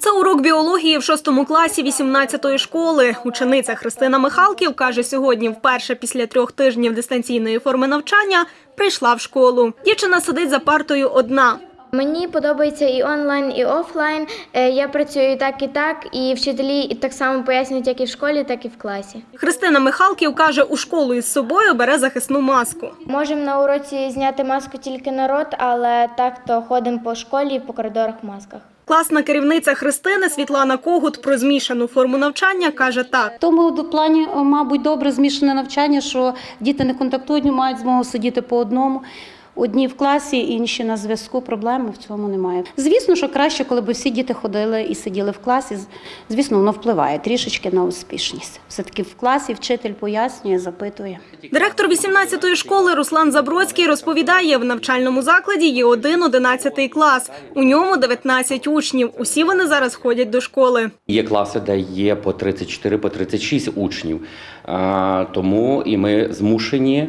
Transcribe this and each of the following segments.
Це урок біології в шостому класі 18-ї школи. Учениця Христина Михалків каже, сьогодні вперше після трьох тижнів дистанційної форми навчання прийшла в школу. Дівчина сидить за партою одна. Мені подобається і онлайн, і офлайн. Е, Я працюю і так, і так, і вчителі так само пояснюють як і в школі, так і в класі. Христина Михалків каже, у школу із собою бере захисну маску. Можемо на уроці зняти маску тільки на рот, але так то ходимо по школі і по коридорах в масках. Класна керівниця Христини Світлана Когут про змішану форму навчання каже так. Тому до- плані, мабуть, добре змішане навчання, що діти не контактують, мають змогу сидіти по одному. Одні в класі, інші на зв'язку. Проблеми в цьому немає. Звісно, що краще, коли б всі діти ходили і сиділи в класі. Звісно, воно впливає трішечки на успішність. Все таки в класі вчитель пояснює, запитує. Директор 18-ї школи Руслан Забродський розповідає, в навчальному закладі є один 11 клас. У ньому 19 учнів. Усі вони зараз ходять до школи. Є класи, де є по 34, по 36 учнів. Тому і ми змушені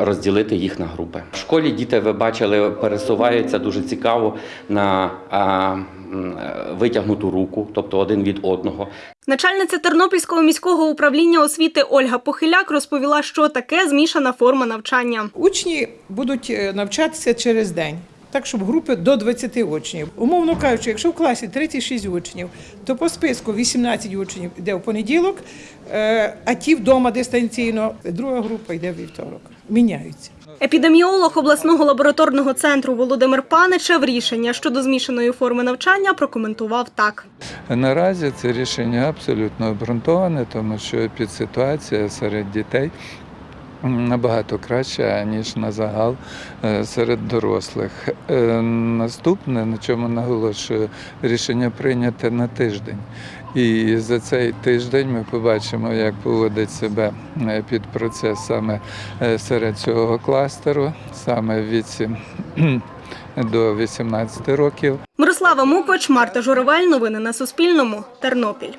розділити їх на групи. В школі діти, ви бачили, пересуваються дуже цікаво на е, е, витягнуту руку, тобто один від одного. Начальниця Тернопільського міського управління освіти Ольга Похиляк розповіла, що таке змішана форма навчання. Учні будуть е, навчатися через день. Так, щоб групи до 20 учнів. Умовно кажучи, якщо в класі 36 учнів, то по списку 18 учнів йде в понеділок, е, а ті вдома дистанційно, друга група йде в вівторок. Міняються. Епідеміолог обласного лабораторного центру Володимир Паничев рішення щодо змішаної форми навчання прокоментував так. Наразі це рішення абсолютно обґрунтоване, тому що підситуація серед дітей набагато краща, ніж на загал е, серед дорослих. Е, Наступне, на чому наголошую, рішення прийняте на тиждень. І за цей тиждень ми побачимо, як поводить себе е, під процес саме серед цього кластеру, саме в віці до 18 років. Мирослава Мукоч, Марта Журавель. Новини на Суспільному. Тернопіль.